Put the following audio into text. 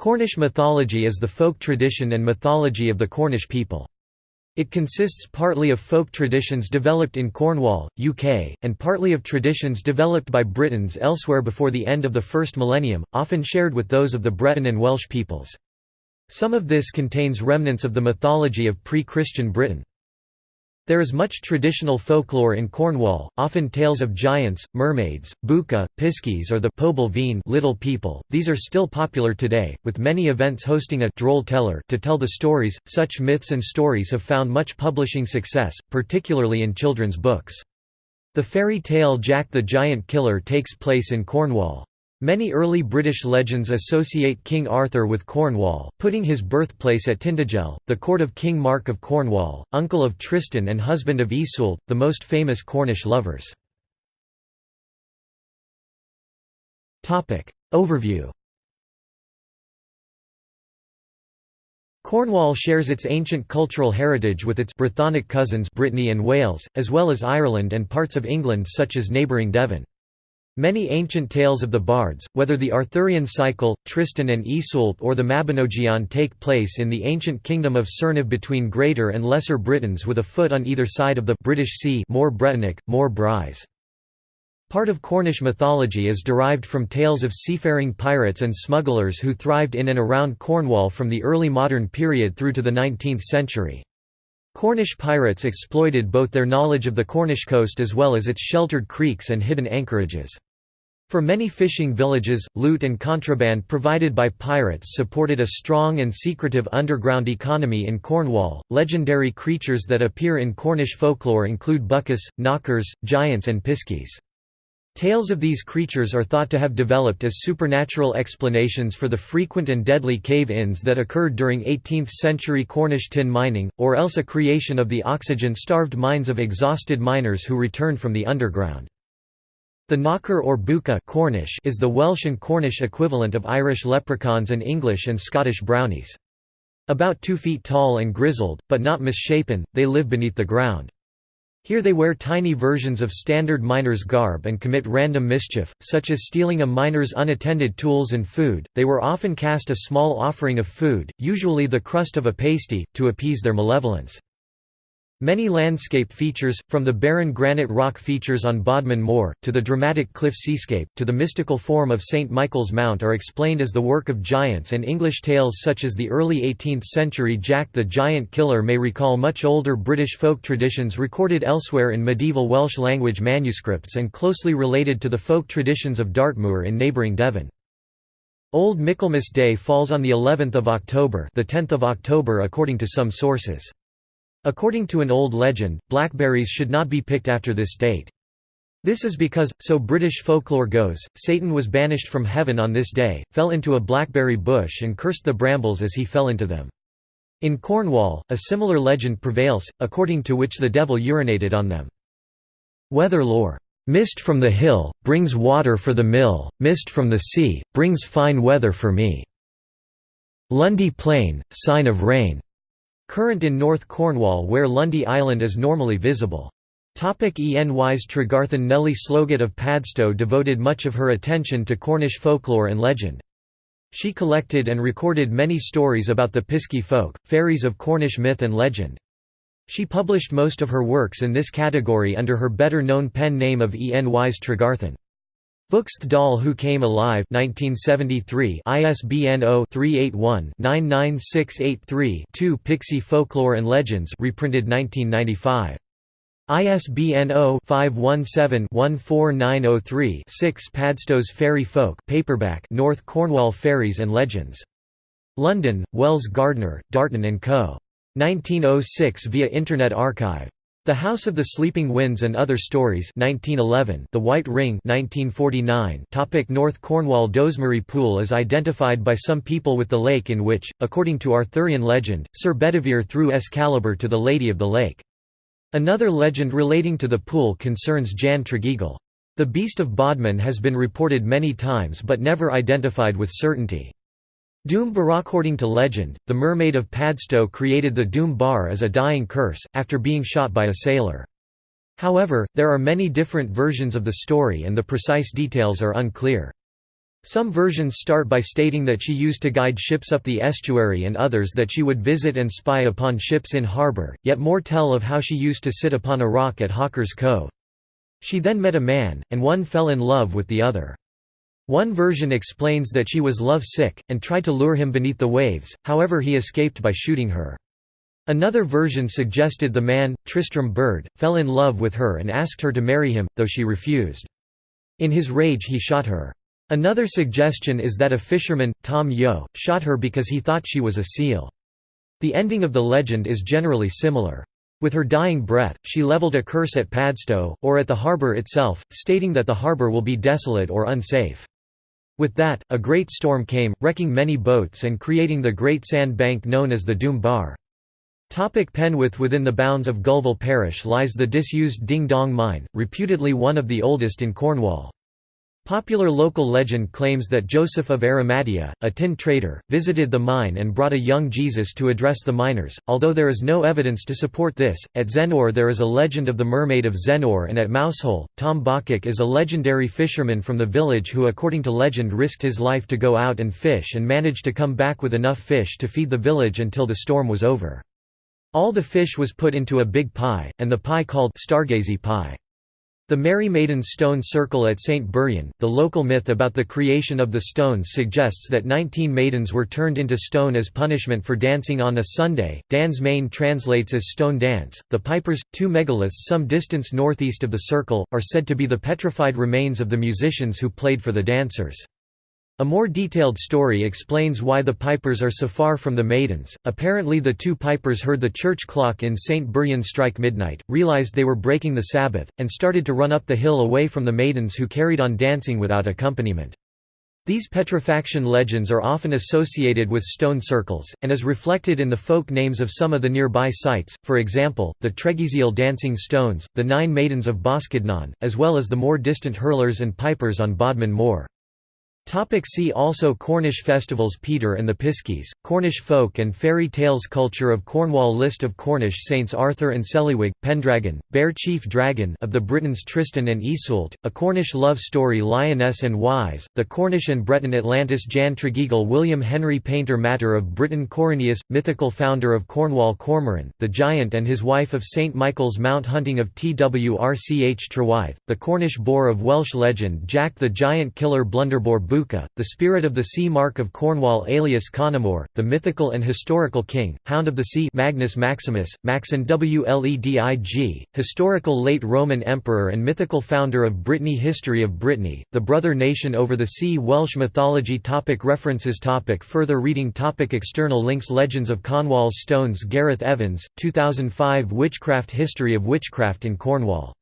Cornish mythology is the folk tradition and mythology of the Cornish people. It consists partly of folk traditions developed in Cornwall, UK, and partly of traditions developed by Britons elsewhere before the end of the first millennium, often shared with those of the Breton and Welsh peoples. Some of this contains remnants of the mythology of pre-Christian Britain. There is much traditional folklore in Cornwall, often tales of giants, mermaids, bucca, piskies or the Feen little people. These are still popular today, with many events hosting a droll teller to tell the stories. Such myths and stories have found much publishing success, particularly in children's books. The fairy tale Jack the Giant Killer takes place in Cornwall. Many early British legends associate King Arthur with Cornwall, putting his birthplace at Tintagel, the court of King Mark of Cornwall, uncle of Tristan and husband of Iseult, the most famous Cornish lovers. Overview Cornwall shares its ancient cultural heritage with its Brythonic cousins Brittany and Wales, as well as Ireland and parts of England such as neighbouring Devon. Many ancient tales of the bards, whether the Arthurian cycle, Tristan and Iseult or the Mabinogion take place in the ancient kingdom of Cerniw between Greater and Lesser Britons with a foot on either side of the British Sea more Bretonic, more Brise. Part of Cornish mythology is derived from tales of seafaring pirates and smugglers who thrived in and around Cornwall from the early modern period through to the 19th century. Cornish pirates exploited both their knowledge of the Cornish coast as well as its sheltered creeks and hidden anchorages. For many fishing villages, loot and contraband provided by pirates supported a strong and secretive underground economy in Cornwall. Legendary creatures that appear in Cornish folklore include buccas, knockers, giants, and piskies. Tales of these creatures are thought to have developed as supernatural explanations for the frequent and deadly cave-ins that occurred during 18th-century Cornish tin mining, or else a creation of the oxygen-starved minds of exhausted miners who returned from the underground. The knocker or bucca Cornish is the Welsh and Cornish equivalent of Irish leprechauns and English and Scottish brownies. About two feet tall and grizzled, but not misshapen, they live beneath the ground. Here they wear tiny versions of standard miner's garb and commit random mischief, such as stealing a miner's unattended tools and food. They were often cast a small offering of food, usually the crust of a pasty, to appease their malevolence. Many landscape features, from the barren granite rock features on Bodmin Moor, to the dramatic cliff seascape, to the mystical form of St. Michael's Mount are explained as the work of giants and English tales such as the early 18th-century Jack the Giant Killer may recall much older British folk traditions recorded elsewhere in medieval Welsh language manuscripts and closely related to the folk traditions of Dartmoor in neighbouring Devon. Old Michaelmas Day falls on the 11th of October, the 10th of October according to some sources. According to an old legend, blackberries should not be picked after this date. This is because, so British folklore goes, Satan was banished from heaven on this day, fell into a blackberry bush and cursed the brambles as he fell into them. In Cornwall, a similar legend prevails, according to which the devil urinated on them. Weather lore. Mist from the hill, brings water for the mill, mist from the sea, brings fine weather for me. Lundy Plain, sign of rain. Current in North Cornwall where Lundy Island is normally visible. Topic Enys Tregarthen Nellie Sloggett of Padstow devoted much of her attention to Cornish folklore and legend. She collected and recorded many stories about the Piskey folk, fairies of Cornish myth and legend. She published most of her works in this category under her better-known pen name of Enys Tregarthen. Books Doll Who Came Alive 1973 ISBN 0-381-99683-2 Pixie Folklore and Legends reprinted 1995. ISBN 0-517-14903-6 Padstow's Fairy Folk paperback North Cornwall Fairies and Legends. London, Wells Gardner, Darton & Co. 1906 via Internet Archive. The House of the Sleeping Winds and Other Stories 1911 The White Ring 1949 Topic North Cornwall Dozmary Pool is identified by some people with the lake in which, according to Arthurian legend, Sir Bedivere threw Excalibur to the Lady of the Lake. Another legend relating to the pool concerns Jan Tregeagle. The Beast of Bodmin has been reported many times but never identified with certainty. Doom Bar According to legend, the mermaid of Padstow created the Doom Bar as a dying curse, after being shot by a sailor. However, there are many different versions of the story and the precise details are unclear. Some versions start by stating that she used to guide ships up the estuary and others that she would visit and spy upon ships in harbour, yet more tell of how she used to sit upon a rock at Hawker's Cove. She then met a man, and one fell in love with the other. One version explains that she was love-sick, and tried to lure him beneath the waves, however he escaped by shooting her. Another version suggested the man, Tristram Byrd, fell in love with her and asked her to marry him, though she refused. In his rage he shot her. Another suggestion is that a fisherman, Tom Yeo, shot her because he thought she was a seal. The ending of the legend is generally similar. With her dying breath, she leveled a curse at Padstow, or at the harbour itself, stating that the harbour will be desolate or unsafe. With that, a great storm came, wrecking many boats and creating the great sand bank known as the Doom Bar. Topic Penwith Within the bounds of Gulval parish lies the disused Ding Dong mine, reputedly one of the oldest in Cornwall. Popular local legend claims that Joseph of Arimathea, a tin trader, visited the mine and brought a young Jesus to address the miners, although there is no evidence to support this. At Zennor there is a legend of the mermaid of Zennor and at Mousehole, Tom Bawcock is a legendary fisherman from the village who according to legend risked his life to go out and fish and managed to come back with enough fish to feed the village until the storm was over. All the fish was put into a big pie, and the pie called Stargazy pie. The Merry Maidens stone circle at St. Buryan, the local myth about the creation of the stones suggests that 19 maidens were turned into stone as punishment for dancing on a Sunday. Dans Maen translates as stone dance. The Pipers, two megaliths some distance northeast of the circle, are said to be the petrified remains of the musicians who played for the dancers. A more detailed story explains why the pipers are so far from the maidens. Apparently, the two pipers heard the church clock in St. Buryan strike midnight, realized they were breaking the Sabbath, and started to run up the hill away from the maidens who carried on dancing without accompaniment. These petrifaction legends are often associated with stone circles, and is reflected in the folk names of some of the nearby sites, for example, the Tregeseal dancing stones, the Nine Maidens of Boskednan, as well as the more distant hurlers and pipers on Bodmin Moor. Topic see also Cornish festivals Peter and the Piskies, Cornish folk and fairy tales Culture of Cornwall List of Cornish saints Arthur and Celliwig, Pendragon, Bear Chief Dragon of the Britons Tristan and Iseult, A Cornish Love Story Lyonesse and Wise, The Cornish and Breton Atlantis Jan Tregeagle William Henry Paynter Matter of Britain Corineus, mythical founder of Cornwall Cormoran, the Giant and his wife of St Michael's Mount Hunting of Twrch Trwyth, the Cornish boar of Welsh legend Jack the Giant Killer Blunderbore Bucca, the spirit of the sea Mark of Cornwall alias Conomor, the mythical and historical king, Hound of the Sea Magnus Maximus, Macsen Wledig, historical late Roman emperor and mythical founder of Brittany History of Brittany, the brother nation over the sea Welsh mythology topic References topic Further reading topic External links Legends of Cornwall's Stones Gareth Evans, 2005 Witchcraft History of Witchcraft in Cornwall